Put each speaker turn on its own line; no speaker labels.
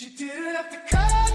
You didn't have to cut.